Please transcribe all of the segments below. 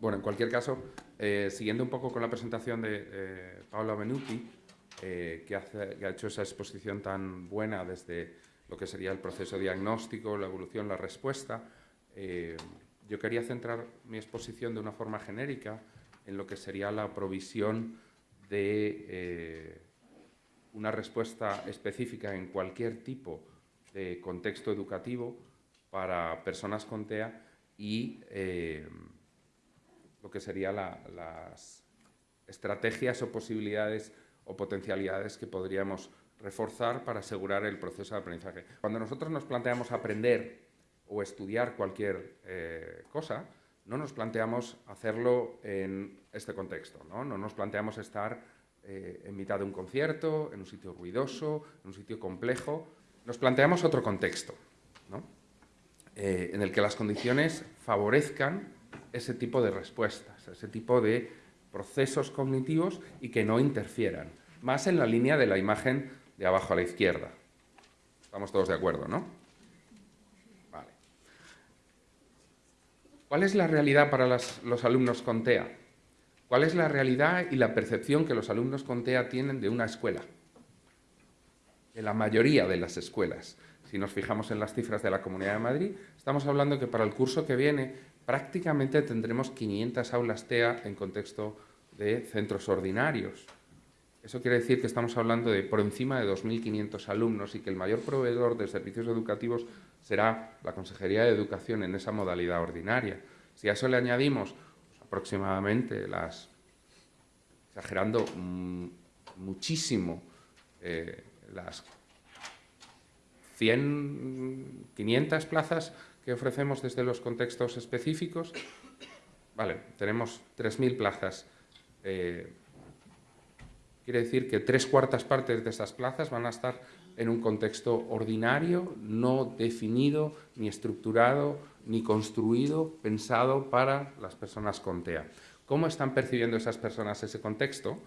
Bueno, en cualquier caso, eh, siguiendo un poco con la presentación de eh, Paola Benuti, eh, que, que, ha hecho esa exposición tan buena desde lo que sería el proceso diagnóstico, la evolución, la respuesta, yo quería centrar mi exposición de una forma genérica en lo que sería la provisión de una respuesta específica en cualquier tipo de contexto educativo para personas con TEA y lo que serían las estrategias o posibilidades o potencialidades que podríamos reforzar para asegurar el proceso de aprendizaje. Cuando nosotros nos planteamos aprender o estudiar cualquier eh, cosa, no nos planteamos hacerlo en este contexto, no, no nos planteamos estar eh, en mitad de un concierto, en un sitio ruidoso, en un sitio complejo, nos planteamos otro contexto, ¿no? Eh, en el que las condiciones favorezcan ese tipo de respuestas, ese tipo de procesos cognitivos y que no interfieran. Más en la línea de la imagen de abajo a la izquierda. Estamos todos de acuerdo, ¿no? Vale. ¿Cuál es la realidad para los alumnos con TEA? ¿Cuál es la realidad y la percepción que los alumnos con TEA tienen de una escuela? De la mayoría de las escuelas. Si nos fijamos en las cifras de la Comunidad de Madrid, estamos hablando que para el curso que viene prácticamente tendremos 500 aulas TEA en contexto de centros ordinarios. Eso quiere decir que estamos hablando de por encima de 2.500 alumnos y que el mayor proveedor de servicios educativos será la Consejería de Educación en esa modalidad ordinaria. Si a eso le añadimos pues, aproximadamente las, exagerando mm, muchísimo, eh, las 100, 500 plazas que ofrecemos desde los contextos específicos, vale, tenemos 3.000 plazas. Eh, quiere decir que tres cuartas partes de esas plazas van a estar en un contexto ordinario, no definido, ni estructurado, ni construido, pensado para las personas con TEA. ¿Cómo están percibiendo esas personas ese contexto?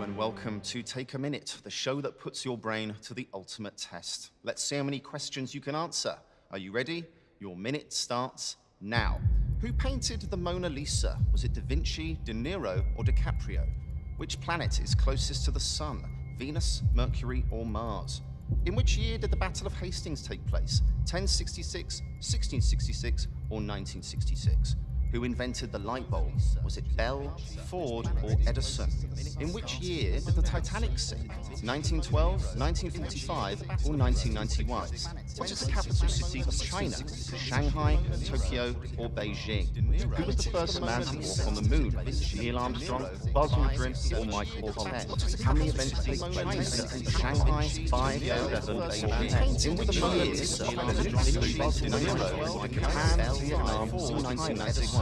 And welcome to Take a Minute, the show that puts your brain to the ultimate test. Let's see how many questions you can answer. Are you ready? Your minute starts now. Who painted the Mona Lisa? Was it Da Vinci, De Niro, or DiCaprio? Which planet is closest to the Sun? Venus, Mercury, or Mars? In which year did the Battle of Hastings take place? 1066, 1666, or 1966? Who invented the light bulb? Was it Bell, Ford, or Edison? In which year did the Titanic sink? 1912, 1945, or 1991? What is the capital city of China? Shanghai, Tokyo, or Beijing? Who was the first man to walk on the moon? Neil Armstrong, Buzz Aldrin, or Michael Collins? How many events take place? Shanghai, 5, 11, or 10? In which year did the Buzz Aldrin, Japan, Vietnam, or 1991?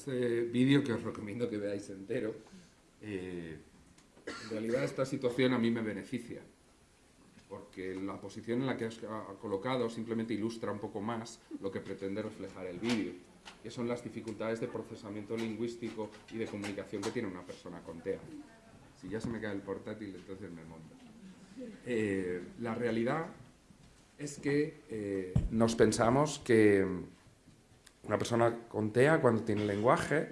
este vídeo que os recomiendo que veáis entero, eh, en realidad esta situación a mí me beneficia, porque la posición en la que os ha colocado simplemente ilustra un poco más lo que pretende reflejar el vídeo, que son las dificultades de procesamiento lingüístico y de comunicación que tiene una persona con TEA. Si ya se me cae el portátil, entonces me monto. Eh, la realidad es que eh, nos pensamos que una persona con TEA, cuando tiene lenguaje,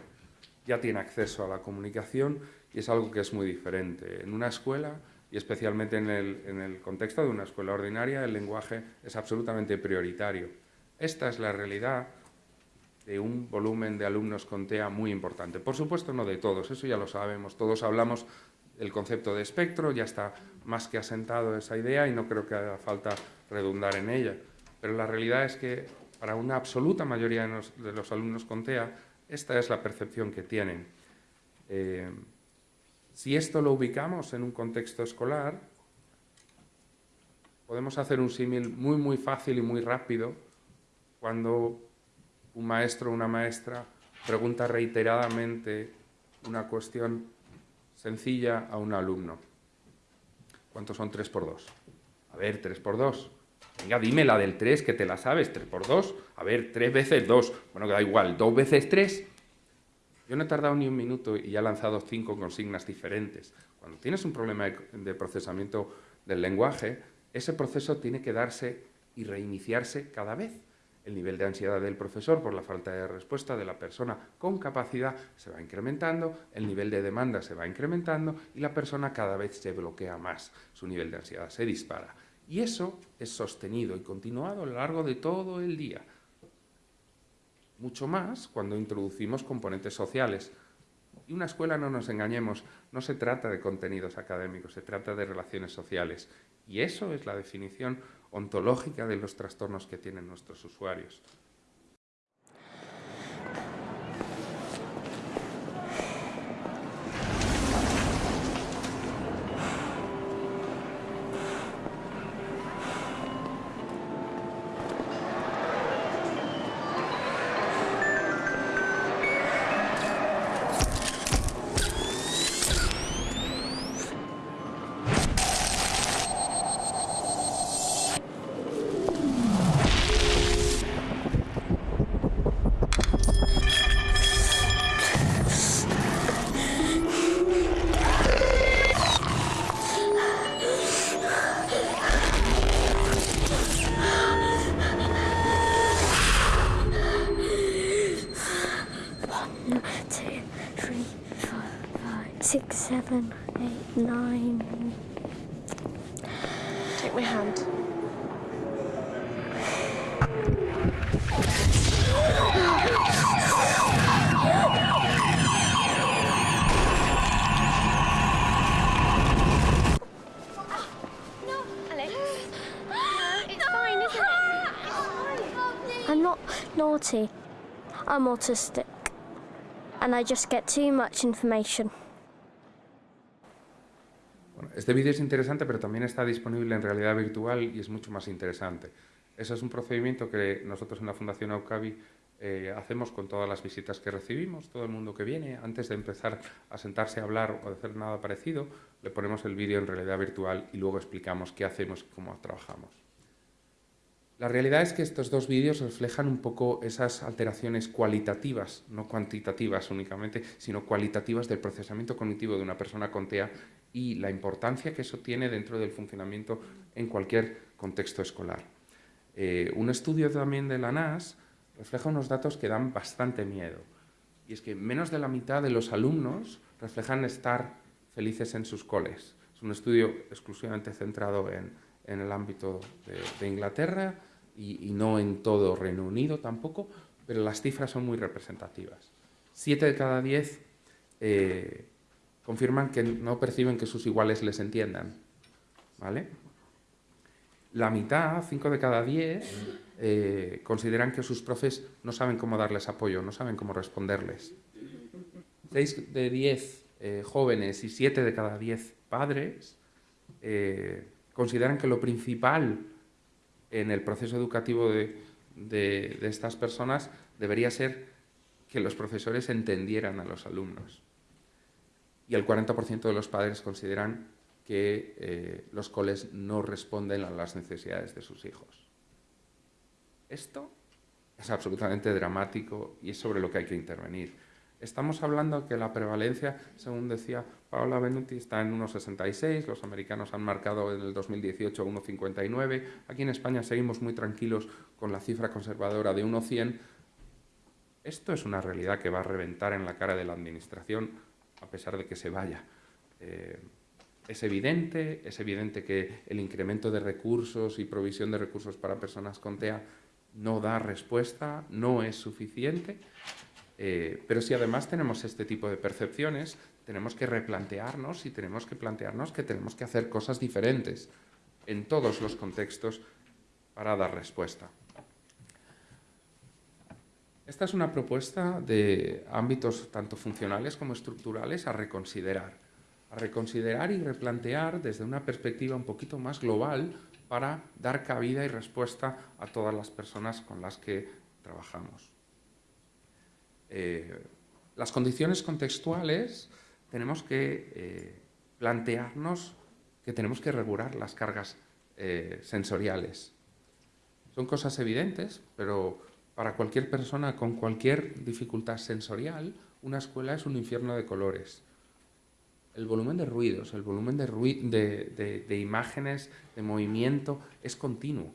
ya tiene acceso a la comunicación y es algo que es muy diferente. En una escuela, y especialmente en el, contexto de una escuela ordinaria, el lenguaje es absolutamente prioritario. Esta es la realidad de un volumen de alumnos con TEA muy importante. Por supuesto, no de todos, eso ya lo sabemos. Todos hablamos del concepto de espectro, ya está más que asentado esa idea y no creo que haga falta redundar en ella. Pero la realidad es que para una absoluta mayoría de los, alumnos con TEA, esta es la percepción que tienen. Eh, si esto lo ubicamos en un contexto escolar, podemos hacer un símil muy, muy fácil y muy rápido cuando un maestro o una maestra pregunta reiteradamente una cuestión sencilla a un alumno. ¿Cuántos son 3 por 2? A ver, 3 por 2. Venga, dime la del 3, que te la sabes, 3 por 2. A ver, 3 veces 2. Bueno, que da igual, 2 veces 3. Yo no he tardado ni un minuto y ya he lanzado 5 consignas diferentes. Cuando tienes un problema de procesamiento del lenguaje, ese proceso tiene que darse y reiniciarse cada vez. El nivel de ansiedad del profesor por la falta de respuesta de la persona con capacidad se va incrementando, el nivel de demanda se va incrementando y la persona cada vez se bloquea más, su nivel de ansiedad se dispara. Y eso es sostenido y continuado a lo largo de todo el día. Mucho más cuando introducimos componentes sociales. Y una escuela, no nos engañemos, no se trata de contenidos académicos, se trata de relaciones sociales. Y eso es la definición ontológica de los trastornos que tienen nuestros usuarios. Nine. Take my hand. No. It's fine, it's lovely. I'm not naughty. I'm autistic. And I just get too much information. Este vídeo es interesante, pero también está disponible en realidad virtual y es mucho más interesante. Ese es un procedimiento que nosotros en la Fundación Aucavi eh, hacemos con todas las visitas que recibimos, todo el mundo que viene, antes de empezar a sentarse a hablar o de hacer nada parecido, le ponemos el vídeo en realidad virtual y luego explicamos qué hacemos y cómo trabajamos. La realidad es que estos dos vídeos reflejan un poco esas alteraciones cualitativas, no cuantitativas únicamente, sino cualitativas del procesamiento cognitivo de una persona con TEA y la importancia que eso tiene dentro del funcionamiento en cualquier contexto escolar. Eh, un estudio también de la NAS refleja unos datos que dan bastante miedo. Y es que menos de la mitad de los alumnos reflejan estar felices en sus coles. Es un estudio exclusivamente centrado en, el ámbito de, Inglaterra y, no en todo Reino Unido tampoco, pero las cifras son muy representativas. Siete de cada diez eh, confirman que no perciben que sus iguales les entiendan. ¿Vale? La mitad, 5 de cada 10, eh, consideran que sus profes no saben cómo darles apoyo, no saben cómo responderles. 6 de 10 eh, jóvenes y 7 de cada 10 padres eh, consideran que lo principal en el proceso educativo de estas personas debería ser que los profesores entendieran a los alumnos y el 40% de los padres consideran que eh, los coles no responden a las necesidades de sus hijos. Esto es absolutamente dramático y es sobre lo que hay que intervenir. Estamos hablando que la prevalencia, según decía Paola Benuti, está en 1,66, los americanos han marcado en el 2018 1,59, aquí en España seguimos muy tranquilos con la cifra conservadora de 1,100. Esto es una realidad que va a reventar en la cara de la Administración a pesar de que se vaya. Eh, es evidente, es evidente que el incremento de recursos y provisión de recursos para personas con TEA no da respuesta, no es suficiente, eh, pero si además tenemos este tipo de percepciones, tenemos que replantearnos y tenemos que plantearnos que tenemos que hacer cosas diferentes en todos los contextos para dar respuesta. Esta es una propuesta de ámbitos tanto funcionales como estructurales a reconsiderar. A reconsiderar y replantear desde una perspectiva un poquito más global para dar cabida y respuesta a todas las personas con las que trabajamos. Eh, las condiciones contextuales tenemos que eh, plantearnos que tenemos que regular las cargas eh, sensoriales. Son cosas evidentes, pero para cualquier persona con cualquier dificultad sensorial, una escuela es un infierno de colores. El volumen de ruidos, el volumen de, imágenes, de movimiento, es continuo.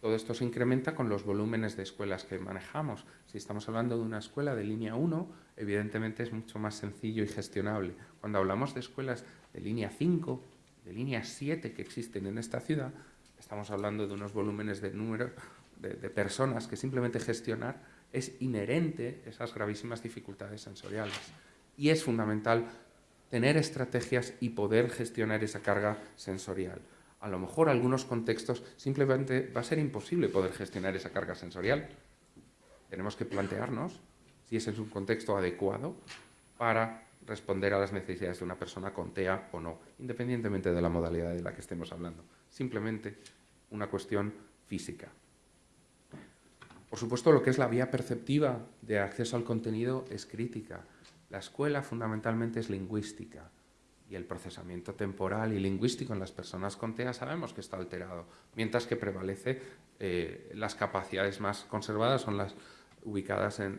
Todo esto se incrementa con los volúmenes de escuelas que manejamos. Si estamos hablando de una escuela de línea 1, evidentemente es mucho más sencillo y gestionable. Cuando hablamos de escuelas de línea 5, de línea 7 que existen en esta ciudad, estamos hablando de unos volúmenes de número de, personas que simplemente gestionar es inherente esas gravísimas dificultades sensoriales. Y es fundamental tener estrategias y poder gestionar esa carga sensorial a lo mejor en algunos contextos simplemente va a ser imposible poder gestionar esa carga sensorial. Tenemos que plantearnos si ese es un contexto adecuado para responder a las necesidades de una persona con TEA o no, independientemente de la modalidad de la que estemos hablando. Simplemente una cuestión física. Por supuesto, lo que es la vía perceptiva de acceso al contenido es crítica. La escuela fundamentalmente es lingüística y el procesamiento temporal y lingüístico en las personas con TEA sabemos que está alterado, mientras que prevalece eh, las capacidades más conservadas son las ubicadas en,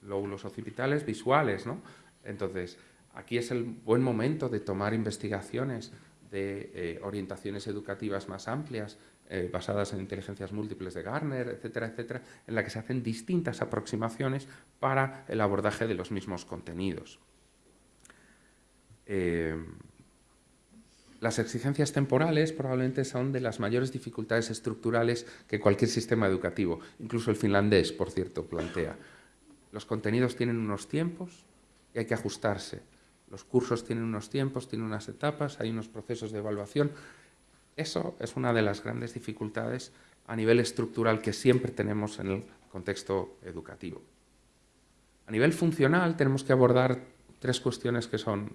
lóbulos occipitales visuales. ¿no? Entonces, aquí es el buen momento de tomar investigaciones de eh, orientaciones educativas más amplias, eh, basadas en inteligencias múltiples de Garner, etcétera, etcétera, en la que se hacen distintas aproximaciones para el abordaje de los mismos contenidos. Eh, las exigencias temporales probablemente son de las mayores dificultades estructurales que cualquier sistema educativo, incluso el finlandés, por cierto, plantea. Los contenidos tienen unos tiempos y hay que ajustarse. Los cursos tienen unos tiempos, tienen unas etapas, hay unos procesos de evaluación. Eso es una de las grandes dificultades a nivel estructural que siempre tenemos en el contexto educativo. A nivel funcional tenemos que abordar tres cuestiones que son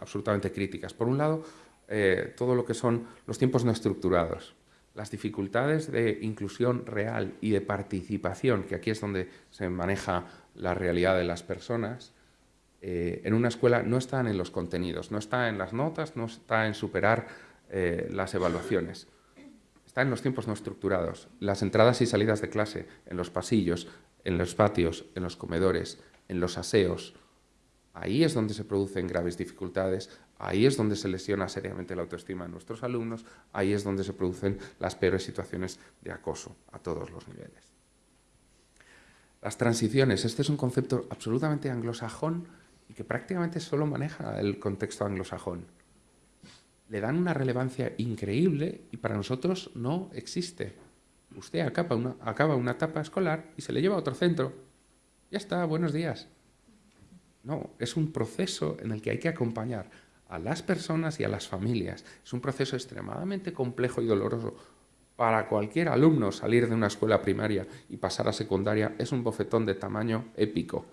absolutamente críticas. Por un lado, eh, todo lo que son los tiempos no estructurados, las dificultades de inclusión real y de participación, que aquí es donde se maneja la realidad de las personas, eh, en una escuela no están en los contenidos, no está en las notas, no está en superar eh, las evaluaciones. Está en los tiempos no estructurados, las entradas y salidas de clase, en los pasillos, en los patios, en los comedores, en los aseos, Ahí es donde se producen graves dificultades, ahí es donde se lesiona seriamente la autoestima de nuestros alumnos, ahí es donde se producen las peores situaciones de acoso a todos los niveles. Las transiciones, este es un concepto absolutamente anglosajón y que prácticamente solo maneja el contexto anglosajón. Le dan una relevancia increíble y para nosotros no existe. Usted acaba una, acaba una etapa escolar y se le lleva a otro centro. Ya está, buenos días. No, es un proceso en el que hay que acompañar a las personas y a las familias. Es un proceso extremadamente complejo y doloroso. Para cualquier alumno salir de una escuela primaria y pasar a secundaria es un bofetón de tamaño épico.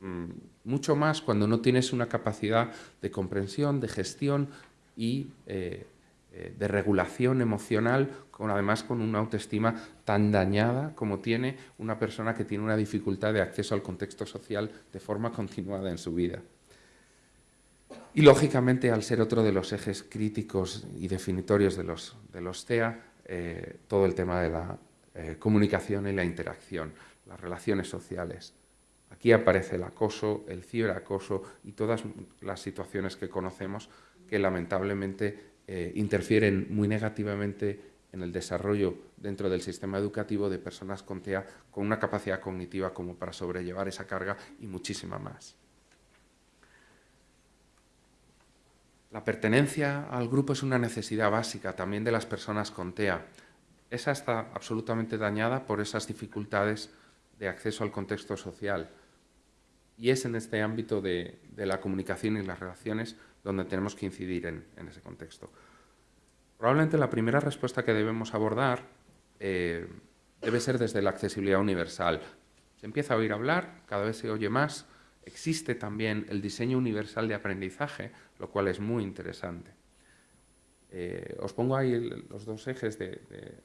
Mm, mucho más cuando no tienes una capacidad de comprensión, de gestión y eh, eh, de regulación emocional, con, además con una autoestima tan dañada como tiene una persona que tiene una dificultad de acceso al contexto social de forma continuada en su vida. Y lógicamente, al ser otro de los ejes críticos y definitorios de los, de los TEA, eh, todo el tema de la eh, comunicación y la interacción, las relaciones sociales. Aquí aparece el acoso, el ciberacoso y todas las situaciones que conocemos que lamentablemente eh, interfieren muy negativamente en el desarrollo dentro del sistema educativo de personas con TEA con una capacidad cognitiva como para sobrellevar esa carga y muchísima más. La pertenencia al grupo es una necesidad básica también de las personas con TEA. Esa está absolutamente dañada por esas dificultades de acceso al contexto social. Y es en este ámbito de, de la comunicación y las relaciones donde tenemos que incidir en, ese contexto. Probablemente la primera respuesta que debemos abordar eh, debe ser desde la accesibilidad universal. Se empieza a oír hablar, cada vez se oye más, existe también el diseño universal de aprendizaje, lo cual es muy interesante. Eh, os pongo ahí los dos ejes de,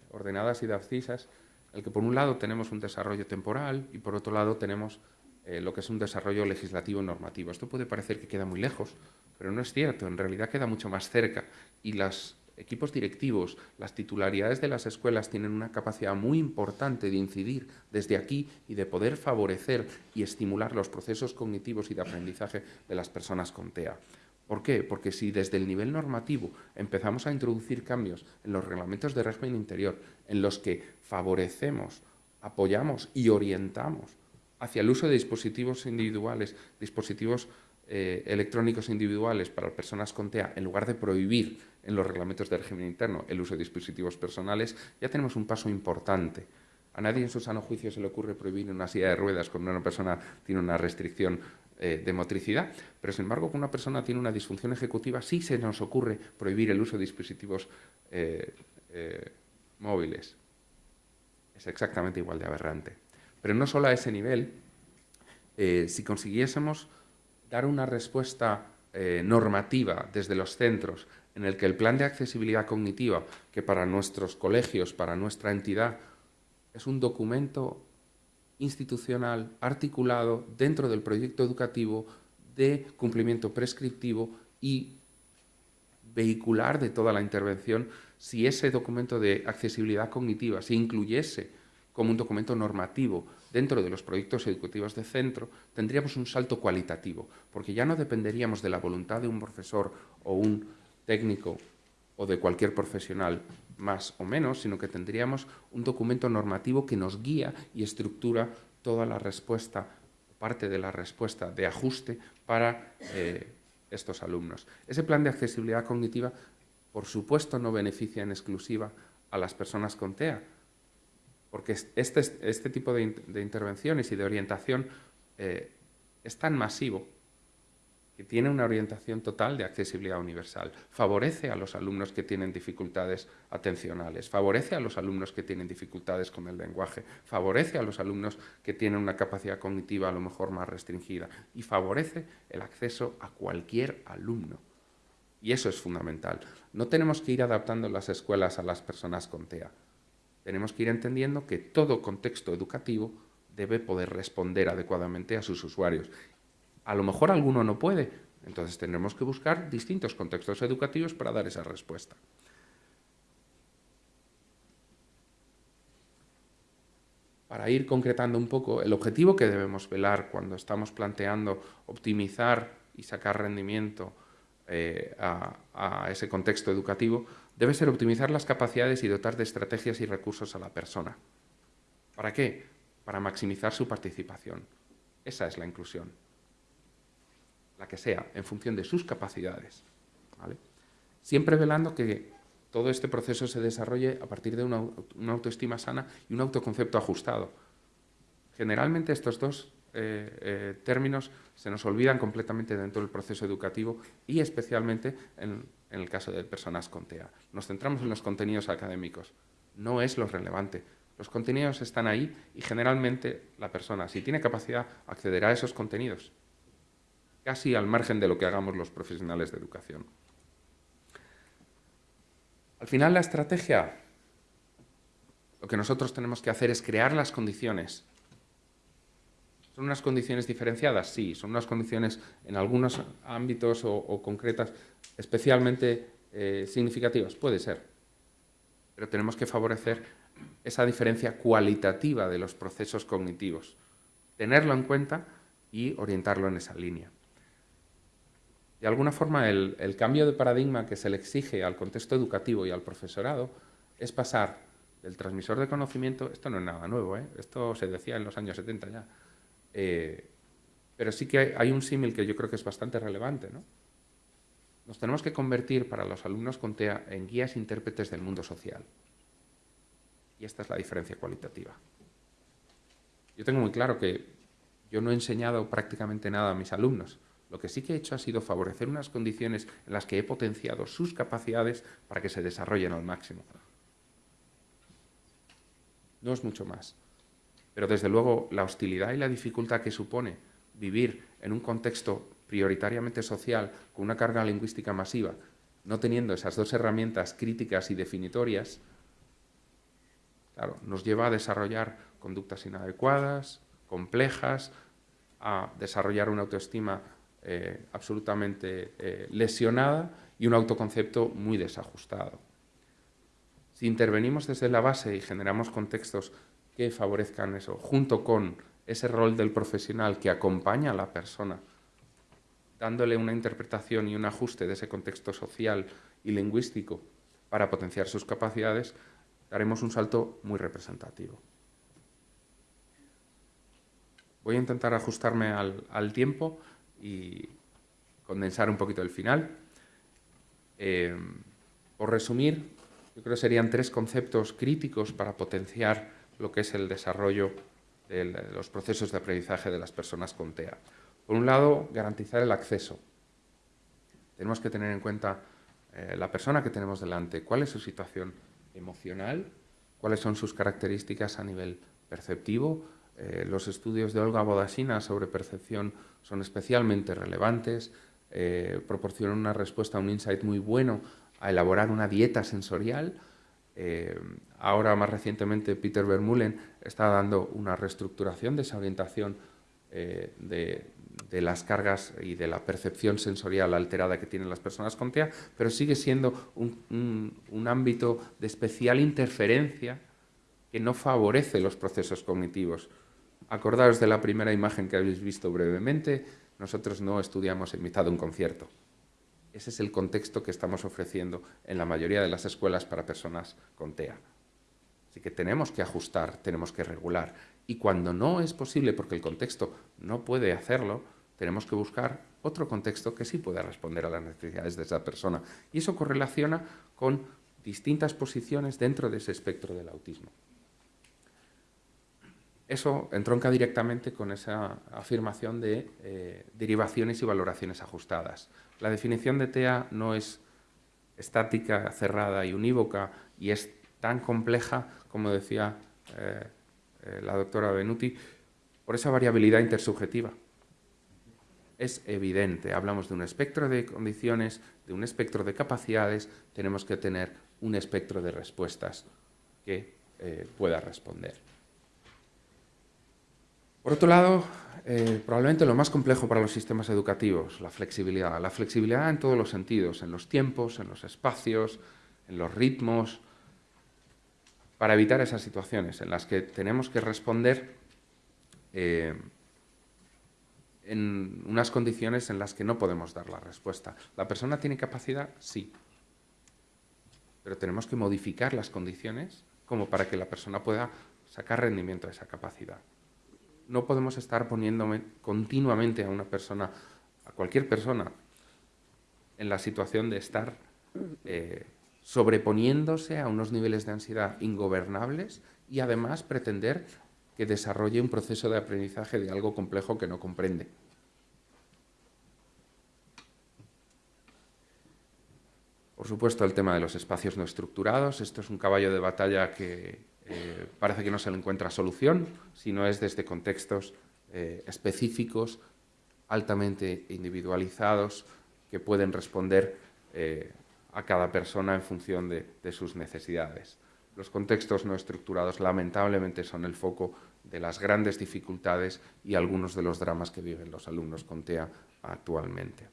ordenadas y de abscisas el que por un lado tenemos un desarrollo temporal y por otro lado tenemos eh, lo que es un desarrollo legislativo normativo. Esto puede parecer que queda muy lejos, pero no es cierto, en realidad queda mucho más cerca y los equipos directivos, las titularidades de las escuelas tienen una capacidad muy importante de incidir desde aquí y de poder favorecer y estimular los procesos cognitivos y de aprendizaje de las personas con TEA. ¿Por qué? Porque si desde el nivel normativo empezamos a introducir cambios en los reglamentos de régimen interior, en los que favorecemos, apoyamos y orientamos hacia el uso de dispositivos individuales, dispositivos eh, electrónicos individuales para personas con TEA, en lugar de prohibir en los reglamentos de régimen interno el uso de dispositivos personales, ya tenemos un paso importante. A nadie en su sano juicio se le ocurre prohibir una silla de ruedas cuando una persona tiene una restricción eh, de motricidad, pero sin embargo, cuando una persona tiene una disfunción ejecutiva, sí se nos ocurre prohibir el uso de dispositivos eh, móviles. Es exactamente igual de aberrante. Pero no solo a ese nivel, si consiguiésemos dar una respuesta normativa desde los centros en el que el plan de accesibilidad cognitiva, que para nuestros colegios, para nuestra entidad, es un documento institucional articulado dentro del proyecto educativo de cumplimiento prescriptivo y vehicular de toda la intervención si ese documento de accesibilidad cognitiva se incluyese como un documento normativo dentro de los proyectos educativos de centro, tendríamos un salto cualitativo, porque ya no dependeríamos de la voluntad de un profesor o un técnico o de cualquier profesional más o menos, sino que tendríamos un documento normativo que nos guía y estructura toda la respuesta, parte de la respuesta de ajuste para eh, estos alumnos. Ese plan de accesibilidad cognitiva, por supuesto, no beneficia en exclusiva a las personas con TEA, porque este, este tipo de, intervenciones y de orientación eh, es tan masivo que tiene una orientación total de accesibilidad universal, favorece a los alumnos que tienen dificultades atencionales, favorece a los alumnos que tienen dificultades con el lenguaje, favorece a los alumnos que tienen una capacidad cognitiva a lo mejor más restringida y favorece el acceso a cualquier alumno. Y eso es fundamental. No tenemos que ir adaptando las escuelas a las personas con TEA. Tenemos que ir entendiendo que todo contexto educativo debe poder responder adecuadamente a sus usuarios a lo mejor alguno no puede, entonces tendremos que buscar distintos contextos educativos para dar esa respuesta. Para ir concretando un poco, el objetivo que debemos velar cuando estamos planteando optimizar y sacar rendimiento eh, a ese contexto educativo debe ser optimizar las capacidades y dotar de estrategias y recursos a la persona. ¿Para qué? Para maximizar su participación. Esa es la inclusión la que sea, en función de sus capacidades. Siempre velando que todo este proceso se desarrolle a partir de una, autoestima sana y un autoconcepto ajustado. Generalmente estos dos eh, eh, términos se nos olvidan completamente dentro del proceso educativo y especialmente en, en, el caso de personas con TEA. Nos centramos en los contenidos académicos. No es lo relevante. Los contenidos están ahí y generalmente la persona, si tiene capacidad, accederá a esos contenidos casi al margen de lo que hagamos los profesionales de educación. Al final la estrategia, lo que nosotros tenemos que hacer es crear las condiciones. ¿Son unas condiciones diferenciadas? Sí, son unas condiciones en algunos ámbitos o, concretas especialmente eh, significativas, puede ser. Pero tenemos que favorecer esa diferencia cualitativa de los procesos cognitivos, tenerlo en cuenta y orientarlo en esa línea. De alguna forma, el, cambio de paradigma que se le exige al contexto educativo y al profesorado es pasar del transmisor de conocimiento, esto no es nada nuevo, ¿eh? esto se decía en los años 70 ya, eh, pero sí que hay, un símil que yo creo que es bastante relevante. ¿no? Nos tenemos que convertir para los alumnos con TEA en guías intérpretes del mundo social. Y esta es la diferencia cualitativa. Yo tengo muy claro que yo no he enseñado prácticamente nada a mis alumnos, lo que sí que he hecho ha sido favorecer unas condiciones en las que he potenciado sus capacidades para que se desarrollen al máximo. No es mucho más. Pero desde luego la hostilidad y la dificultad que supone vivir en un contexto prioritariamente social con una carga lingüística masiva, no teniendo esas dos herramientas críticas y definitorias, claro, nos lleva a desarrollar conductas inadecuadas, complejas, a desarrollar una autoestima eh, absolutamente eh, lesionada y un autoconcepto muy desajustado. Si intervenimos desde la base y generamos contextos que favorezcan eso, junto con ese rol del profesional que acompaña a la persona, dándole una interpretación y un ajuste de ese contexto social y lingüístico para potenciar sus capacidades, daremos un salto muy representativo. Voy a intentar ajustarme al, tiempo y condensar un poquito el final. Eh, por resumir, yo creo que serían tres conceptos críticos para potenciar lo que es el desarrollo de los procesos de aprendizaje de las personas con TEA. Por un lado, garantizar el acceso. Tenemos que tener en cuenta eh, la persona que tenemos delante, cuál es su situación emocional, cuáles son sus características a nivel perceptivo. Eh, los estudios de Olga Bodasina sobre percepción son especialmente relevantes, eh, proporcionan una respuesta, un insight muy bueno a elaborar una dieta sensorial. Eh, ahora, más recientemente, Peter Vermeulen está dando una reestructuración de esa orientación eh, de, las cargas y de la percepción sensorial alterada que tienen las personas con TEA, pero sigue siendo un, un ámbito de especial interferencia que no favorece los procesos cognitivos. Acordaos de la primera imagen que habéis visto brevemente, nosotros no estudiamos en mitad de un concierto. Ese es el contexto que estamos ofreciendo en la mayoría de las escuelas para personas con TEA. Así que tenemos que ajustar, tenemos que regular. Y cuando no es posible, porque el contexto no puede hacerlo, tenemos que buscar otro contexto que sí pueda responder a las necesidades de esa persona. Y eso correlaciona con distintas posiciones dentro de ese espectro del autismo. Eso entronca directamente con esa afirmación de eh, derivaciones y valoraciones ajustadas. La definición de TEA no es estática, cerrada y unívoca y es tan compleja, como decía eh, eh, la doctora Benuti, por esa variabilidad intersubjetiva. Es evidente, hablamos de un espectro de condiciones, de un espectro de capacidades, tenemos que tener un espectro de respuestas que pueda responder. Por otro lado, eh, probablemente lo más complejo para los sistemas educativos, la flexibilidad. La flexibilidad en todos los sentidos, en los tiempos, en los espacios, en los ritmos, para evitar esas situaciones en las que tenemos que responder eh, en unas condiciones en las que no podemos dar la respuesta. ¿La persona tiene capacidad? Sí. Pero tenemos que modificar las condiciones como para que la persona pueda sacar rendimiento de esa capacidad no podemos estar poniéndome continuamente a una persona, a cualquier persona, en la situación de estar eh, sobreponiéndose a unos niveles de ansiedad ingobernables y además pretender que desarrolle un proceso de aprendizaje de algo complejo que no comprende. Por supuesto, el tema de los espacios no estructurados. Esto es un caballo de batalla que parece que no se le encuentra solución, sino es desde contextos eh, específicos, altamente individualizados, que pueden responder eh, a cada persona en función de, de, sus necesidades. Los contextos no estructurados lamentablemente son el foco de las grandes dificultades y algunos de los dramas que viven los alumnos con TEA actualmente.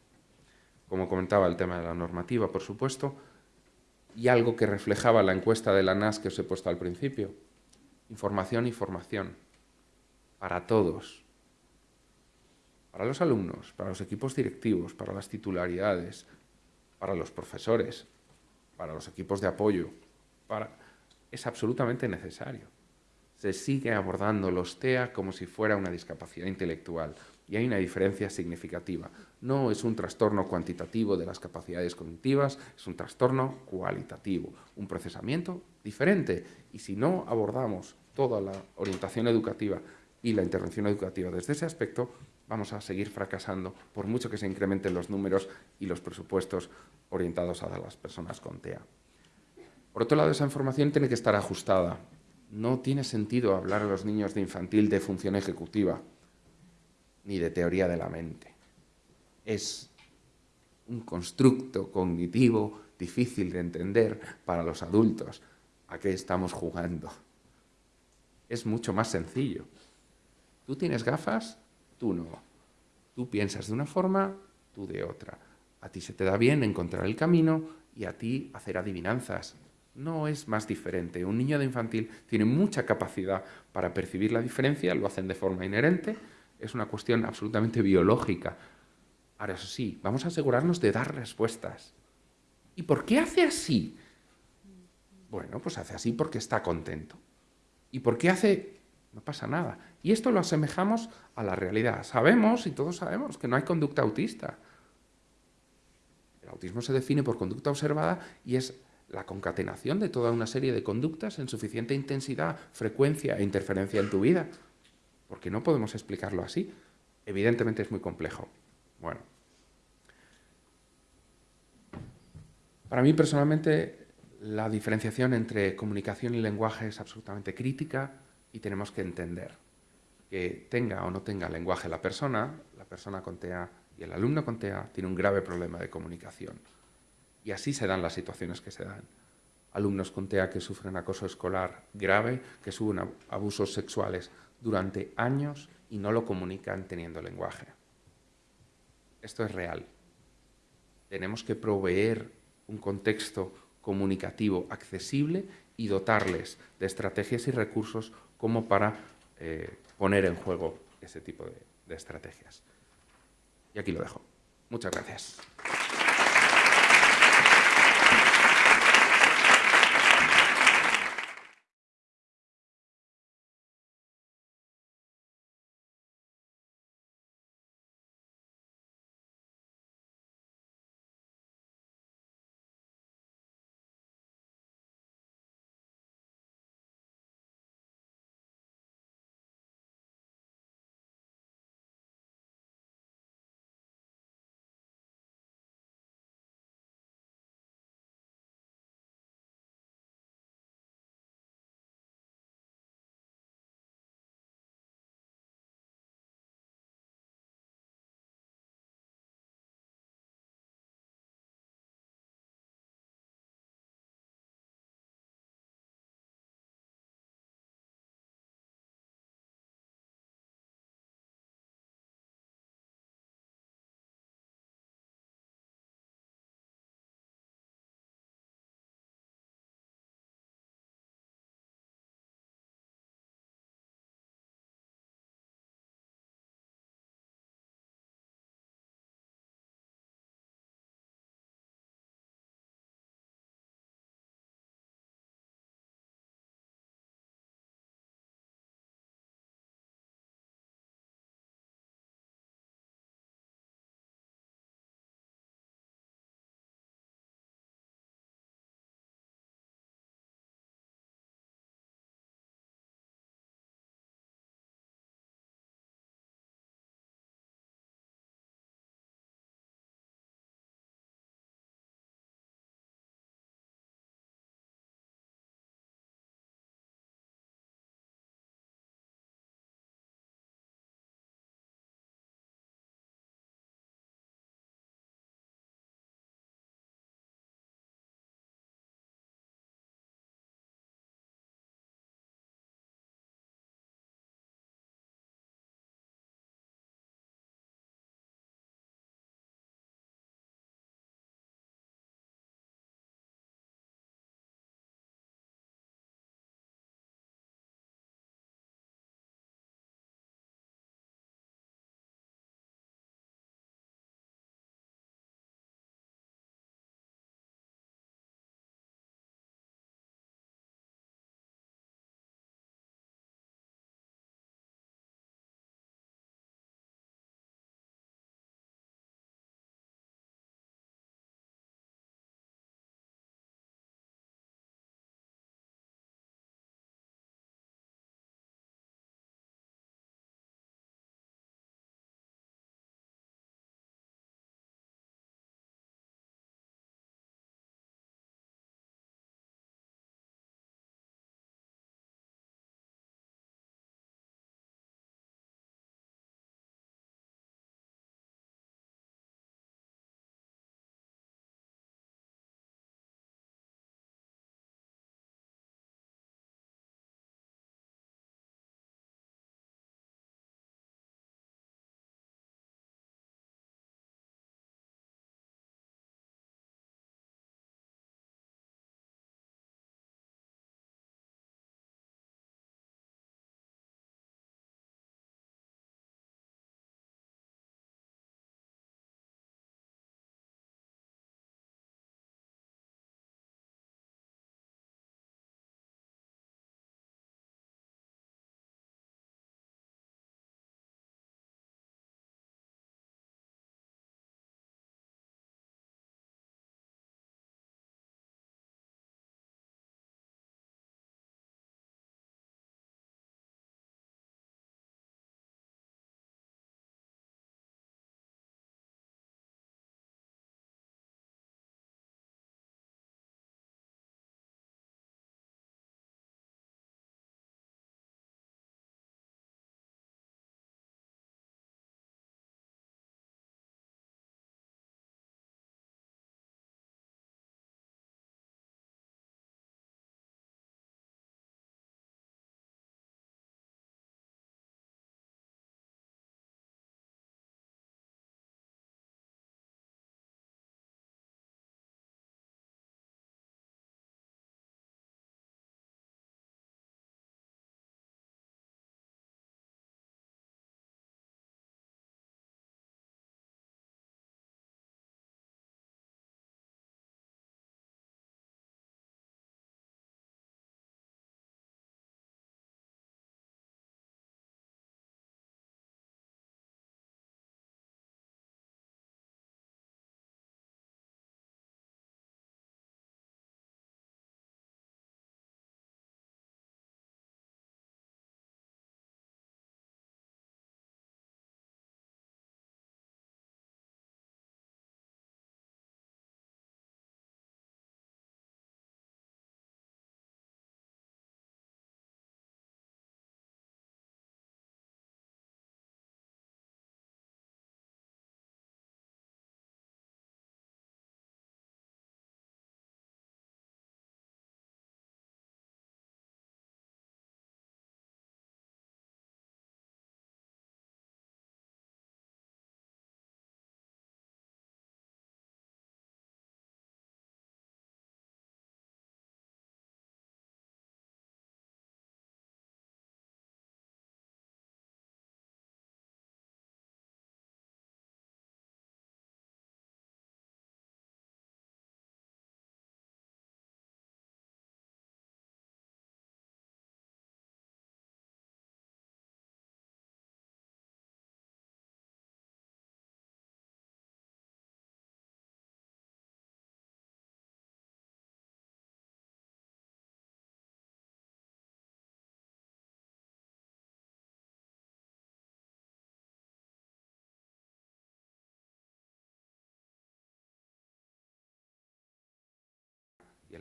Como comentaba el tema de la normativa, por supuesto, y algo que reflejaba la encuesta de la NAS que os he puesto al principio. Información y formación. Para todos. Para los alumnos, para los equipos directivos, para las titularidades, para los profesores, para los equipos de apoyo. Para... Es absolutamente necesario. Se sigue abordando los TEA como si fuera una discapacidad intelectual, y hay una diferencia significativa. No es un trastorno cuantitativo de las capacidades cognitivas, es un trastorno cualitativo, un procesamiento diferente. Y si no abordamos toda la orientación educativa y la intervención educativa desde ese aspecto, vamos a seguir fracasando por mucho que se incrementen los números y los presupuestos orientados a las personas con TEA. Por otro lado, esa información tiene que estar ajustada. No tiene sentido hablar a los niños de infantil de función ejecutiva, ni de teoría de la mente. Es un constructo cognitivo difícil de entender para los adultos. ¿A qué estamos jugando? es mucho más sencillo. Tú tienes gafas, tú no. Tú piensas de una forma, tú de otra. A ti se te da bien encontrar el camino y a ti hacer adivinanzas. No es más diferente. Un niño de infantil tiene mucha capacidad para percibir la diferencia, lo hacen de forma inherente, es una cuestión absolutamente biológica. Ahora, eso sí, vamos a asegurarnos de dar respuestas. ¿Y por qué hace así? Bueno, pues hace así porque está contento. ¿Y por qué hace? No pasa nada. Y esto lo asemejamos a la realidad. Sabemos, y todos sabemos, que no hay conducta autista. El autismo se define por conducta observada y es la concatenación de toda una serie de conductas en suficiente intensidad, frecuencia e interferencia en tu vida. Porque no podemos explicarlo así. Evidentemente es muy complejo. Bueno. Para mí personalmente la diferenciación entre comunicación y lenguaje es absolutamente crítica y tenemos que entender que tenga o no tenga lenguaje la persona, la persona con TEA y el alumno con TEA tiene un grave problema de comunicación. Y así se dan las situaciones que se dan. Alumnos con TEA que sufren acoso escolar grave, que sufren abusos sexuales durante años y no lo comunican teniendo lenguaje. Esto es real. Tenemos que proveer un contexto comunicativo accesible y dotarles de estrategias y recursos como para eh, poner en juego ese tipo de estrategias. Y aquí lo dejo. Muchas gracias.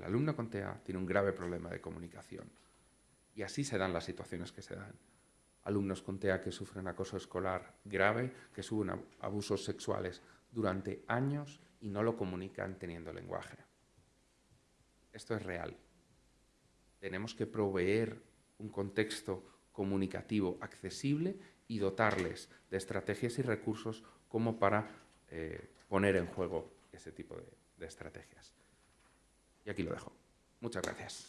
Alumno con TEA tiene un grave problema de comunicación. Y así se dan las situaciones que se dan. Alumnos con TEA que sufren acoso escolar grave, que sufren abusos sexuales durante años y no lo comunican teniendo lenguaje. Esto es real. Tenemos que proveer un contexto comunicativo accesible y dotarles de estrategias y recursos como para eh, poner en juego ese tipo de, de estrategias. Y aquí lo dejo. Muchas gracias.